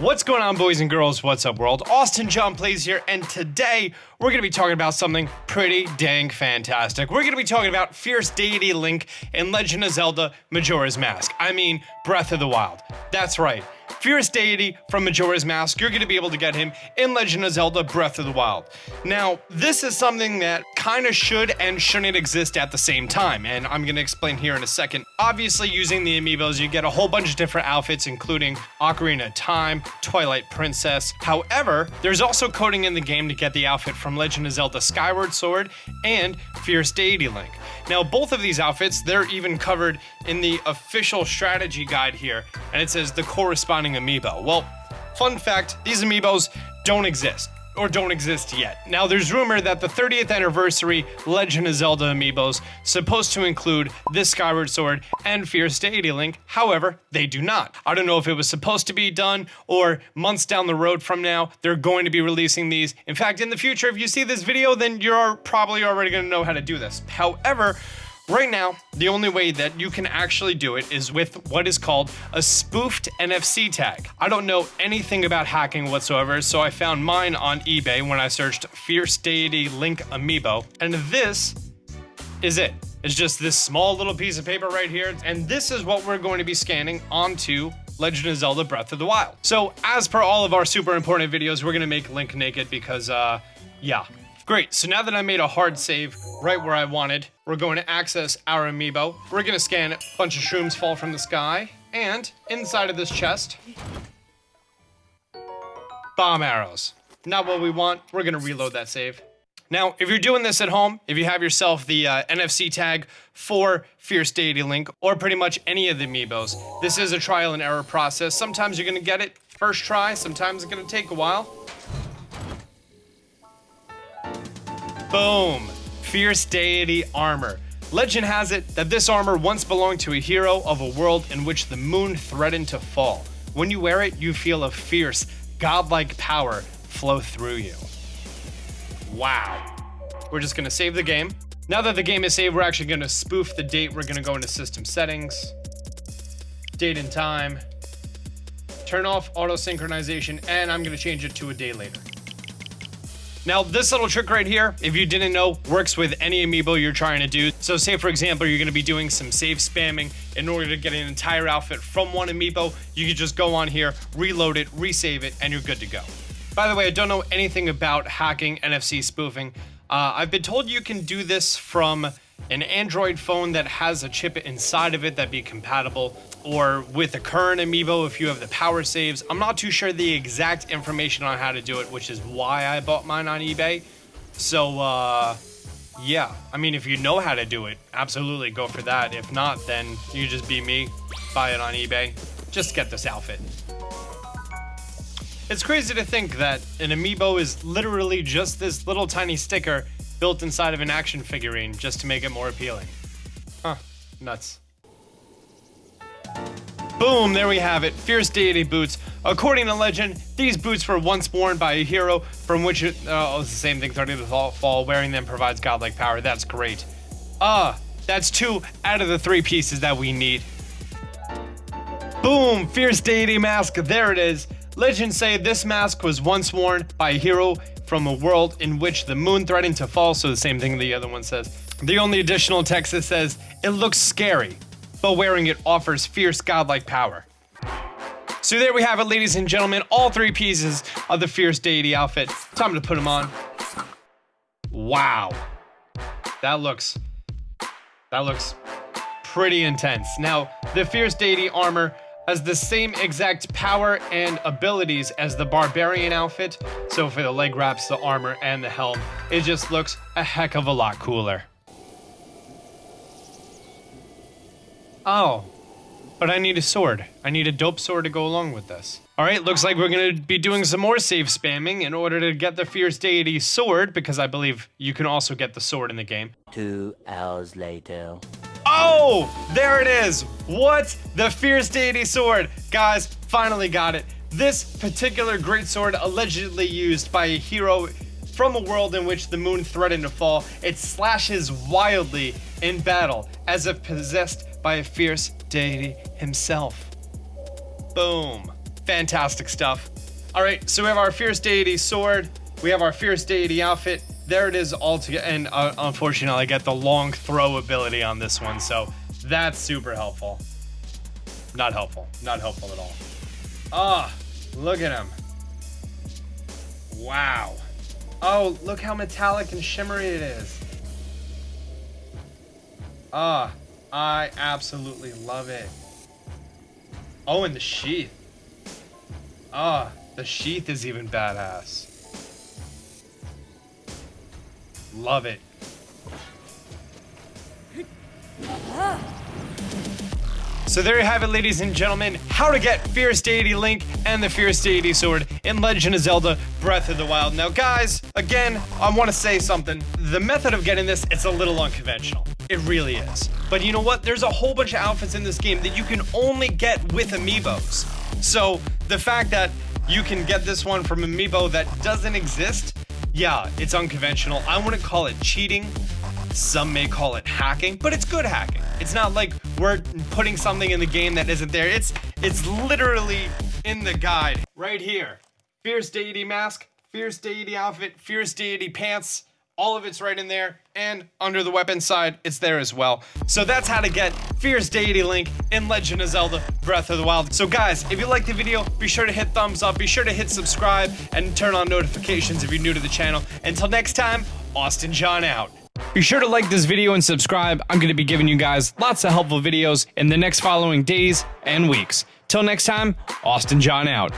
What's going on, boys and girls? What's up, world? Austin John Plays here, and today we're gonna be talking about something pretty dang fantastic. We're gonna be talking about Fierce Deity Link in Legend of Zelda Majora's Mask. I mean, Breath of the Wild. That's right. Fierce Deity from Majora's Mask, you're going to be able to get him in Legend of Zelda Breath of the Wild. Now, this is something that kind of should and shouldn't exist at the same time, and I'm going to explain here in a second. Obviously, using the amiibos, you get a whole bunch of different outfits, including Ocarina of Time, Twilight Princess. However, there's also coding in the game to get the outfit from Legend of Zelda Skyward Sword and Fierce Deity Link. Now, both of these outfits, they're even covered in the official strategy guide here, and it says the corresponding amiibo. Well, fun fact, these amiibos don't exist or don't exist yet. Now, there's rumor that the 30th anniversary Legend of Zelda amiibos supposed to include this Skyward Sword and Fierce Deity Link. However, they do not. I don't know if it was supposed to be done or months down the road from now, they're going to be releasing these. In fact, in the future, if you see this video, then you're probably already going to know how to do this. However, Right now, the only way that you can actually do it is with what is called a spoofed NFC tag. I don't know anything about hacking whatsoever, so I found mine on eBay when I searched Fierce Deity Link Amiibo, and this is it. It's just this small little piece of paper right here, and this is what we're going to be scanning onto Legend of Zelda Breath of the Wild. So as per all of our super important videos, we're gonna make Link naked because, uh, yeah, Great, so now that I made a hard save right where I wanted, we're going to access our amiibo. We're gonna scan. A bunch of shrooms fall from the sky. And inside of this chest, bomb arrows. Not what we want. We're gonna reload that save. Now, if you're doing this at home, if you have yourself the uh, NFC tag for Fierce Deity Link, or pretty much any of the amiibos, this is a trial and error process. Sometimes you're gonna get it first try, sometimes it's gonna take a while. Boom! Fierce Deity Armor. Legend has it that this armor once belonged to a hero of a world in which the moon threatened to fall. When you wear it, you feel a fierce, godlike power flow through you. Wow. We're just gonna save the game. Now that the game is saved, we're actually gonna spoof the date. We're gonna go into system settings, date and time, turn off auto synchronization, and I'm gonna change it to a day later. Now, this little trick right here, if you didn't know, works with any amiibo you're trying to do. So say, for example, you're gonna be doing some save spamming in order to get an entire outfit from one amiibo, you can just go on here, reload it, resave it, and you're good to go. By the way, I don't know anything about hacking NFC spoofing. Uh, I've been told you can do this from an Android phone that has a chip inside of it that be compatible or with the current amiibo if you have the PowerSaves. I'm not too sure the exact information on how to do it, which is why I bought mine on eBay. So, uh, yeah, I mean, if you know how to do it, absolutely go for that. If not, then you just be me, buy it on eBay. Just get this outfit. It's crazy to think that an amiibo is literally just this little tiny sticker built inside of an action figurine just to make it more appealing. Huh, nuts. Boom, there we have it, Fierce Deity boots. According to legend, these boots were once worn by a hero from which it, oh, it's the same thing, 30 to fall, wearing them provides godlike power, that's great. Ah, uh, that's two out of the three pieces that we need. Boom, Fierce Deity mask, there it is. Legends say this mask was once worn by a hero from a world in which the moon threatened to fall, so the same thing the other one says. The only additional text that says, it looks scary, but wearing it offers fierce godlike power. So there we have it, ladies and gentlemen, all three pieces of the Fierce Deity outfit. Time to put them on. Wow. That looks, that looks pretty intense. Now, the Fierce Deity armor has the same exact power and abilities as the Barbarian outfit. So for the leg wraps, the armor, and the helm, it just looks a heck of a lot cooler. Oh, but I need a sword. I need a dope sword to go along with this. All right, looks like we're gonna be doing some more save spamming in order to get the Fierce Deity sword, because I believe you can also get the sword in the game. Two hours later. Oh, there it is. What? The Fierce Deity sword. Guys, finally got it. This particular great sword allegedly used by a hero from a world in which the moon threatened to fall, it slashes wildly in battle as if possessed by a fierce deity himself. Boom. Fantastic stuff. All right, so we have our fierce deity sword, we have our fierce deity outfit. There it is all together, and uh, unfortunately, I get the long throw ability on this one, so that's super helpful. Not helpful. Not helpful at all. Ah, look at him. Wow. Oh, look how metallic and shimmery it is. Ah, I absolutely love it. Oh, and the sheath. Ah, the sheath is even badass. Love it. So there you have it, ladies and gentlemen, how to get Fierce Deity Link and the Fierce Deity Sword in Legend of Zelda Breath of the Wild. Now guys, again, I want to say something. The method of getting this, it's a little unconventional. It really is. But you know what? There's a whole bunch of outfits in this game that you can only get with amiibos. So the fact that you can get this one from amiibo that doesn't exist, yeah, it's unconventional. I wouldn't call it cheating. Some may call it hacking, but it's good hacking. It's not like we're putting something in the game that isn't there. It's it's literally in the guide right here. Fierce deity mask, fierce deity outfit, fierce deity pants. All of it's right in there, and under the weapon side, it's there as well. So that's how to get Fierce Deity Link in Legend of Zelda Breath of the Wild. So guys, if you liked the video, be sure to hit thumbs up, be sure to hit subscribe, and turn on notifications if you're new to the channel. Until next time, Austin John out. Be sure to like this video and subscribe. I'm going to be giving you guys lots of helpful videos in the next following days and weeks. Till next time, Austin John out.